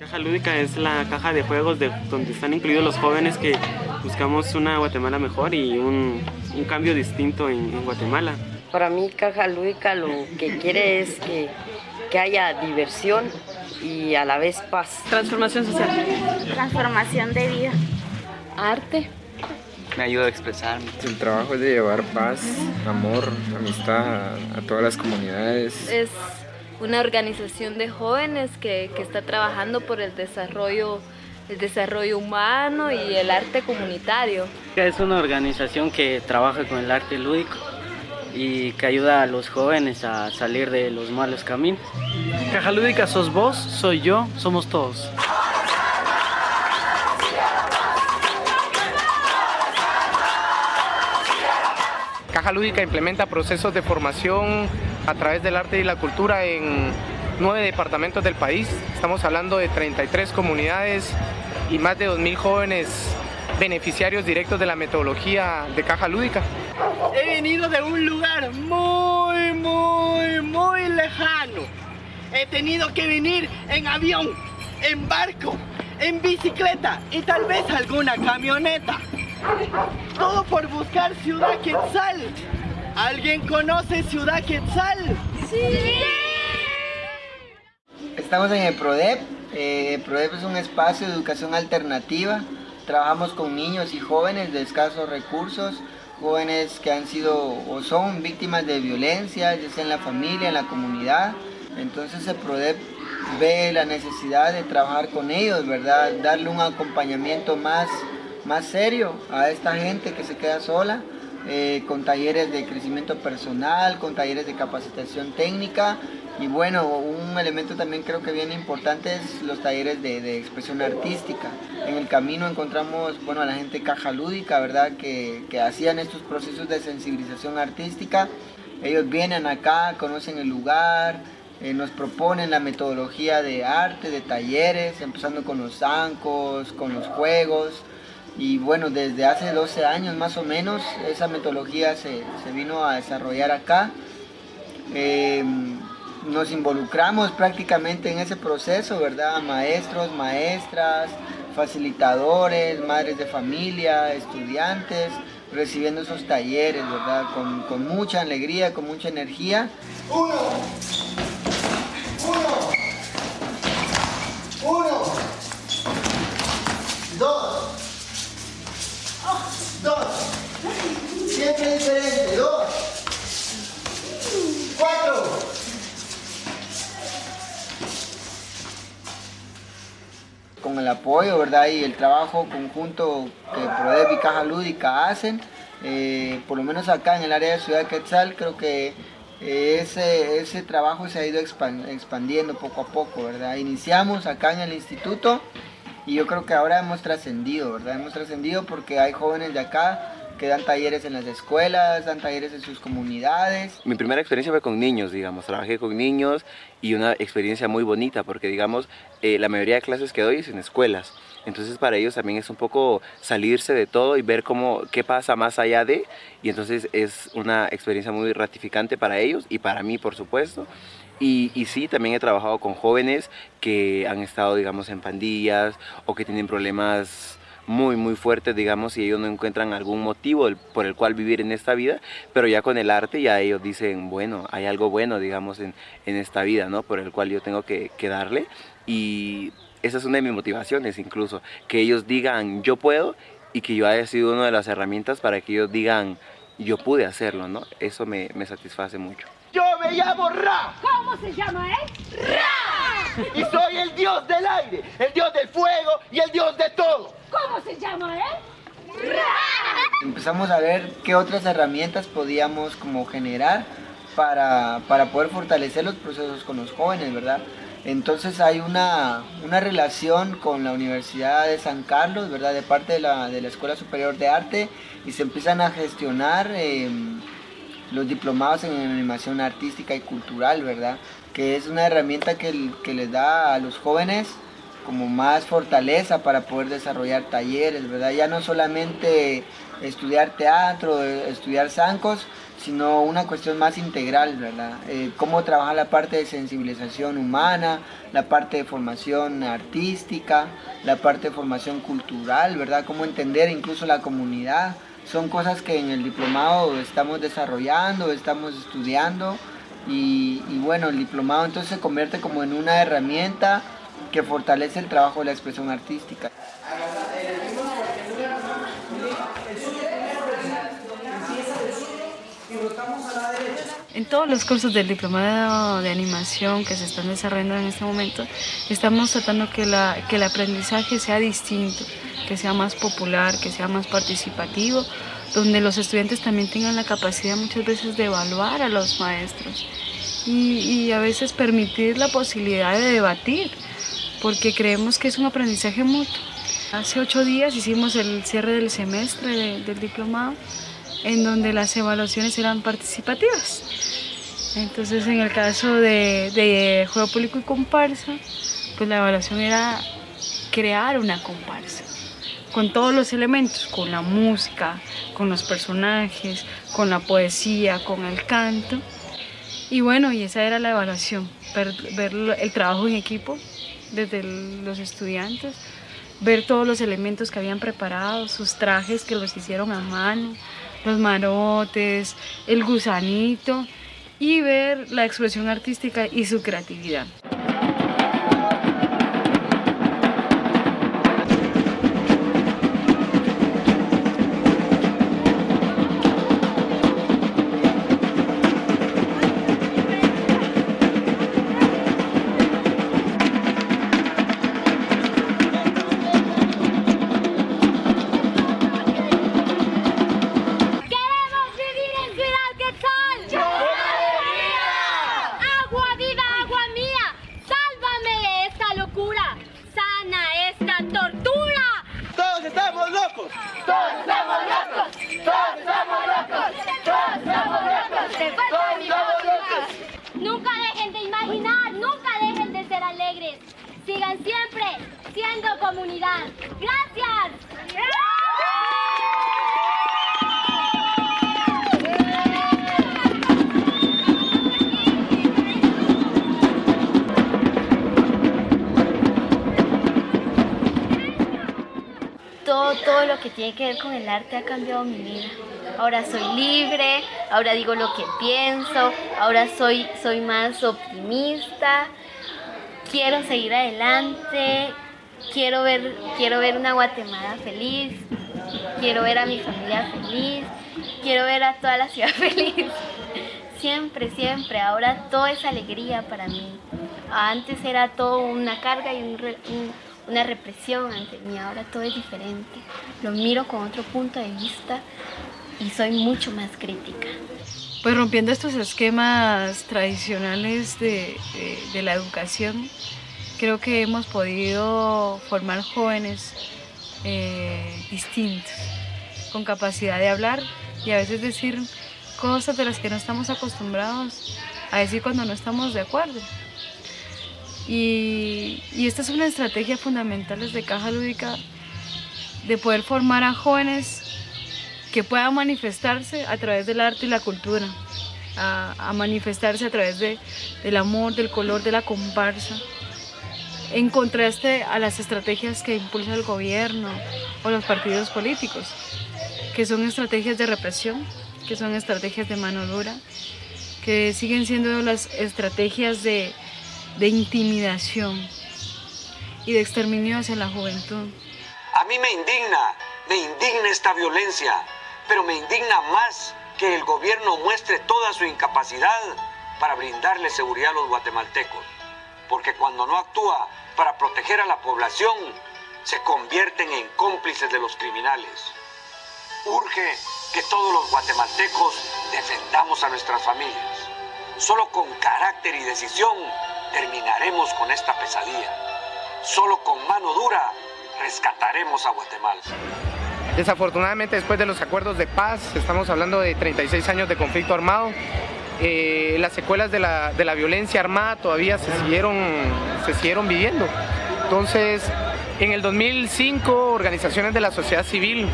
Caja Lúdica es la caja de juegos de, donde están incluidos los jóvenes que buscamos una Guatemala mejor y un, un cambio distinto en, en, Guatemala. Para mí Caja Lúdica lo que quiere es que, que haya diversión y a la vez paz. Transformación social. Transformación de vida. Arte. Me ayuda a expresarme. El trabajo es de llevar paz, amor, amistad a, a todas las comunidades. Es una organización de jóvenes que, que, está trabajando por el desarrollo, el desarrollo humano y el arte comunitario. Es una organización que trabaja con el arte lúdico y que ayuda a los jóvenes a salir de los malos caminos. Caja Lúdica sos vos, soy yo, somos todos. Caja Lúdica implementa procesos de formación a través del arte y la cultura en nueve departamentos del país. Estamos hablando de 33 comunidades y más de 2.000 jóvenes beneficiarios directos de la metodología de Caja Lúdica. He venido de un lugar muy, muy, muy lejano. He tenido que venir en avión, en barco, en bicicleta y tal vez alguna camioneta. Todo por buscar Ciudad Quetzal. ¿Alguien conoce Ciudad Quetzal? ¡Sí! Estamos en el PRODEP. Eh, el PRODEP es un espacio de educación alternativa. Trabajamos con niños y jóvenes de escasos recursos, jóvenes que han sido o son víctimas de violencia, ya sea en la familia, en la comunidad. Entonces el PRODEP ve la necesidad de trabajar con ellos, ¿verdad? Darle un acompañamiento más más serio a esta gente que se queda sola, eh, con talleres de crecimiento personal, con talleres de capacitación técnica y bueno, un elemento también creo que bien importante es los talleres de, expresión artística. En el camino encontramos bueno, a la gente caja lúdica, ¿verdad? Que, que hacían estos procesos de sensibilización artística. Ellos vienen acá, conocen el lugar, eh, nos proponen la metodología de arte, de talleres, empezando con los zancos, con los juegos, y bueno, desde hace 12 años más o menos esa metodología se, se vino a desarrollar acá. Eh, nos involucramos prácticamente en ese proceso, ¿verdad? Maestros, maestras, facilitadores, madres de familia, estudiantes, recibiendo esos talleres, ¿verdad? Con, con mucha alegría, con mucha energía. Uno, uno, uno, dos, dos, siempre diferente, dos, cuatro, con el apoyo y el trabajo conjunto que PRODEP y Caja Lúdica hacen, eh, por lo menos acá en el área de Ciudad Quetzal, creo que eh, ese, ese trabajo se ha ido expandiendo poco a poco, ¿verdad? Iniciamos acá en el instituto y yo creo que ahora hemos trascendido, ¿verdad? Hemos trascendido porque hay jóvenes de acá que dan talleres en las escuelas, dan talleres en sus comunidades. Mi primera experiencia fue con niños, digamos, trabajé con niños y una experiencia muy bonita porque, digamos, eh, la mayoría de clases que doy es en escuelas. Entonces para ellos también es un poco salirse de todo y ver cómo, qué pasa más allá de, y entonces es una experiencia muy ratificante para ellos y para mí, por supuesto. Y, y, sí, también he trabajado con jóvenes que han estado, digamos, en pandillas o que tienen problemas muy muy fuertes digamos y ellos no encuentran algún motivo por el cual vivir en esta vida pero ya con el arte ya ellos dicen bueno hay algo bueno digamos en, en esta vida no por el cual yo tengo que, que darle y esa es una de mis motivaciones incluso que ellos digan yo puedo y que yo haya sido una de las herramientas para que ellos digan yo pude hacerlo no eso me, me satisface mucho yo me llamo Ra ¿cómo se llama él? Ra y soy el dios del aire el dios del fuego y el dios de todo ¿Cómo se llama él? Empezamos a ver qué otras herramientas podíamos como generar para, para poder fortalecer los procesos con los jóvenes, ¿verdad? Entonces hay una, una, relación con la Universidad de San Carlos, ¿verdad? De parte de la, de la Escuela Superior de Arte y se empiezan a gestionar eh, los diplomados en animación artística y cultural, ¿verdad? Que es una herramienta que, que les da a los jóvenes como más fortaleza para poder desarrollar talleres, ¿verdad? Ya no solamente estudiar teatro, estudiar zancos, sino una cuestión más integral, ¿verdad? Eh, cómo trabajar la parte de sensibilización humana, la parte de formación artística, la parte de formación cultural, ¿verdad? Cómo entender incluso la comunidad. Son cosas que en el diplomado estamos desarrollando, estamos estudiando y, y bueno, el diplomado entonces se convierte como en una herramienta que fortalece el trabajo de la expresión artística. En todos los cursos del diplomado de animación que se están desarrollando en este momento, estamos tratando que, la, que el aprendizaje sea distinto, que sea más popular, que sea más participativo, donde los estudiantes también tengan la capacidad muchas veces de evaluar a los maestros y, y a veces permitir la posibilidad de debatir, porque creemos que es un aprendizaje mutuo. Hace ocho días hicimos el cierre del semestre de, del diplomado en donde las evaluaciones eran participativas. Entonces en el caso de, juego público y comparsa, pues la evaluación era crear una comparsa con todos los elementos, con la música, con los personajes, con la poesía, con el canto. Y bueno, y esa era la evaluación, ver el trabajo en equipo desde los estudiantes, ver todos los elementos que habían preparado, sus trajes que los hicieron a mano, los marotes, el gusanito y ver la expresión artística y su creatividad. Lo que tiene que ver con el arte ha cambiado mi vida. Ahora soy libre, ahora digo lo que pienso, ahora soy, soy más optimista, quiero seguir adelante, quiero ver, quiero ver una Guatemala feliz, quiero ver a mi familia feliz, quiero ver a toda la ciudad feliz. Siempre, siempre, ahora todo es alegría para mí. Antes era todo una carga y una represión ante mí, ahora todo es diferente. Lo miro con otro punto de vista y soy mucho más crítica. Pues rompiendo estos esquemas tradicionales de, de, la educación, creo que hemos podido formar jóvenes eh, distintos, con capacidad de hablar y a veces decir cosas de las que no estamos acostumbrados a decir cuando no estamos de acuerdo. Y, esta es una estrategia fundamental desde Caja Lúdica de poder formar a jóvenes que pueda manifestarse a través del arte y la cultura, a, a manifestarse a través de, del amor, del color, de la comparsa, en contraste a las estrategias que impulsa el gobierno o los partidos políticos, que son estrategias de represión, que son estrategias de mano dura, que siguen siendo las estrategias de, de intimidación y de exterminio hacia la juventud. A mí me indigna, me indigna esta violencia, pero me indigna más que el gobierno muestre toda su incapacidad para brindarle seguridad a los guatemaltecos. Porque cuando no actúa para proteger a la población, se convierten en cómplices de los criminales. Urge que todos los guatemaltecos defendamos a nuestras familias. Solo con carácter y decisión terminaremos con esta pesadilla. Solo con mano dura rescataremos a Guatemala. Desafortunadamente después de los acuerdos de paz, estamos hablando de 36 años de conflicto armado, eh, las secuelas de la, de la, violencia armada todavía se siguieron, se siguieron viviendo. Entonces, en el 2005, organizaciones de la sociedad civil,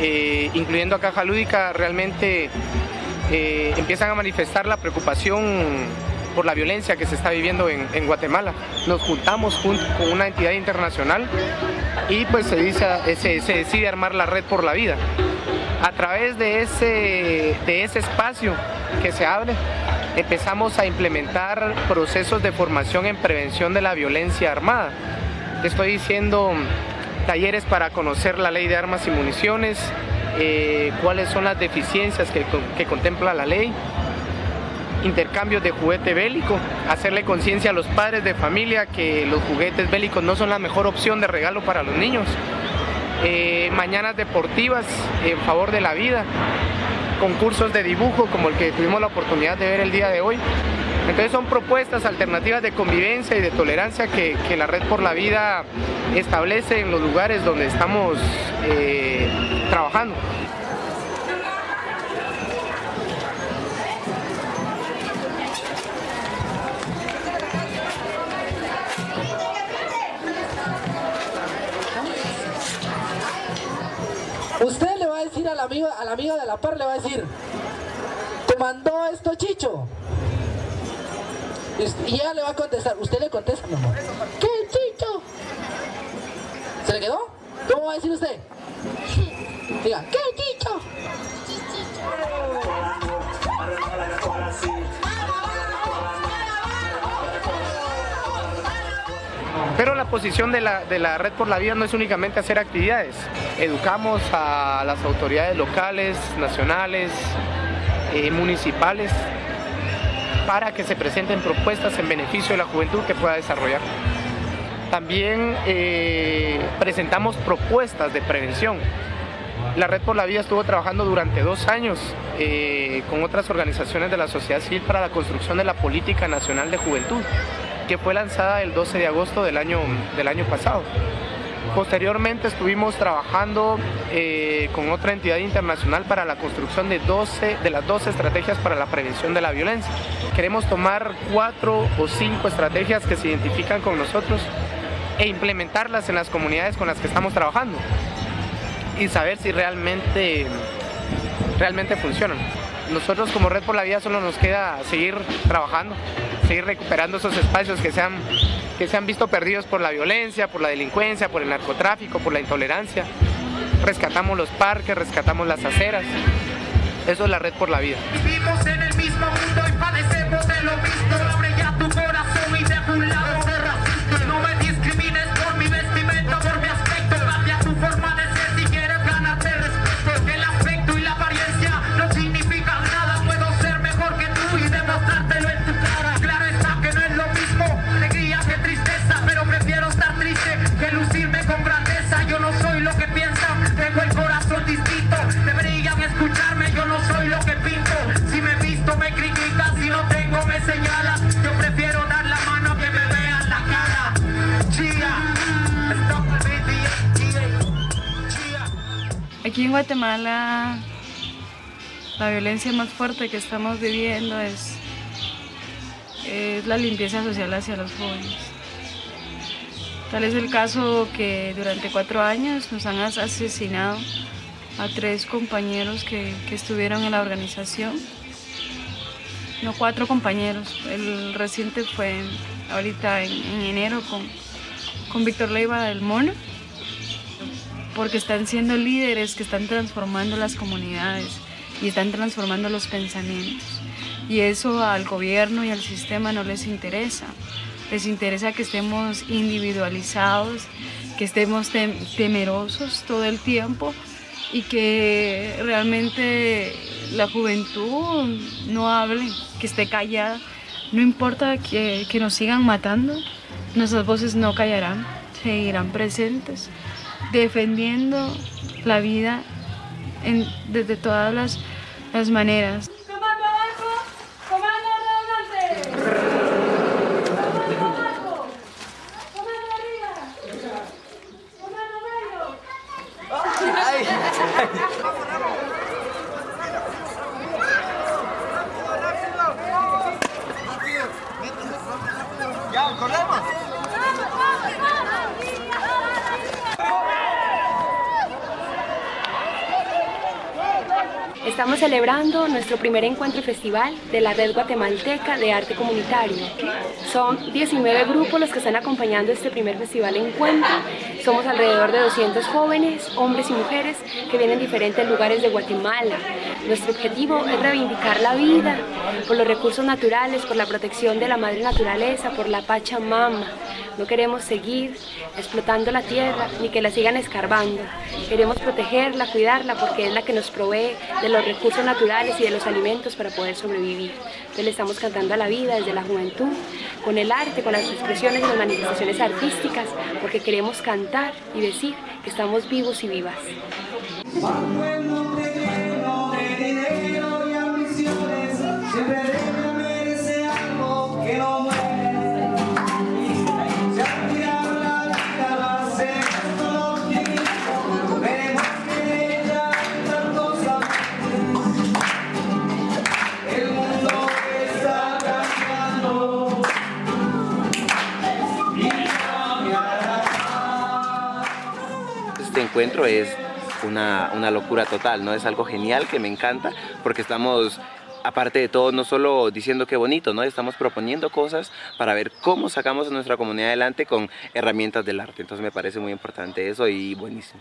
eh, incluyendo a Caja Lúdica, realmente eh, empiezan a manifestar la preocupación por la violencia que se está viviendo en, Guatemala. Nos juntamos con una entidad internacional y pues se, dice, se, decide armar la red por la vida. A través de ese, de ese espacio que se abre, empezamos a implementar procesos de formación en prevención de la violencia armada. Estoy diciendo talleres para conocer la ley de armas y municiones, eh, cuáles son las deficiencias que, que contempla la ley, intercambios de juguete bélico, hacerle conciencia a los padres de familia que los juguetes bélicos no son la mejor opción de regalo para los niños, eh, mañanas deportivas en favor de la vida, concursos de dibujo como el que tuvimos la oportunidad de ver el día de hoy. Entonces son propuestas alternativas de convivencia y de tolerancia que, la Red por la Vida establece en los lugares donde estamos eh, trabajando. Decir al amigo, al amigo de la par, le va a decir, ¿te mandó esto Chicho? Y ella le va a contestar, usted le contesta, mi amor. ¿Qué Chicho? ¿Se le quedó? ¿Cómo va a decir usted? Diga, ¿qué Chicho? Pero la posición de la, de la Red por la Vida no es únicamente hacer actividades. Educamos a las autoridades locales, nacionales, eh, municipales, para que se presenten propuestas en beneficio de la juventud que pueda desarrollar. También eh, presentamos propuestas de prevención. La Red por la Vida estuvo trabajando durante dos años eh, con otras organizaciones de la sociedad civil para la construcción de la Política Nacional de Juventud que fue lanzada el 12 de agosto del año, del año pasado. Posteriormente estuvimos trabajando eh, con otra entidad internacional para la construcción de, 12, de las 12 estrategias para la prevención de la violencia. Queremos tomar cuatro o cinco estrategias que se identifican con nosotros e implementarlas en las comunidades con las que estamos trabajando y saber si realmente, realmente funcionan. Nosotros como Red por la Vida solo nos queda seguir trabajando, seguir recuperando esos espacios que se, han, que se han visto perdidos por la violencia, por la delincuencia, por el narcotráfico, por la intolerancia. Rescatamos los parques, rescatamos las aceras. Eso es la Red por la Vida. En Guatemala la violencia más fuerte que estamos viviendo es, es la limpieza social hacia los jóvenes. Tal es el caso que durante cuatro años nos han as- asesinado a tres compañeros que, que estuvieron en la organización. No, cuatro compañeros. El reciente fue ahorita en, en enero con, con Víctor Leiva del Mono porque están siendo líderes que están transformando las comunidades y están transformando los pensamientos. Y eso al gobierno y al sistema no les interesa. Les interesa que estemos individualizados, que estemos tem- temerosos todo el tiempo y que realmente la juventud no hable, que esté callada. No importa que, que nos sigan matando, nuestras voces no callarán, seguirán presentes defendiendo la vida en- desde todas las, las maneras. Estamos celebrando nuestro primer encuentro festival de la Red Guatemalteca de Arte Comunitario. Son 19 grupos los que están acompañando este primer festival encuentro. Somos alrededor de 200 jóvenes, hombres y mujeres que vienen de diferentes lugares de Guatemala. Nuestro objetivo es reivindicar la vida por los recursos naturales, por la protección de la madre naturaleza, por la Pachamama. No queremos seguir explotando la tierra ni que la sigan escarbando. Queremos protegerla, cuidarla porque es la que nos provee de los recursos naturales y de los alimentos para poder sobrevivir. Entonces le estamos cantando a la vida desde la juventud, con el arte, con las expresiones y las manifestaciones artísticas, porque queremos cantar y decir que estamos vivos y vivas. Es una, una locura total, ¿no? Es algo genial que me encanta porque estamos aparte de todo, no solo diciendo qué bonito, ¿no? Estamos proponiendo cosas para ver cómo sacamos a nuestra comunidad adelante con herramientas del arte. Entonces me parece muy importante eso y buenísimo.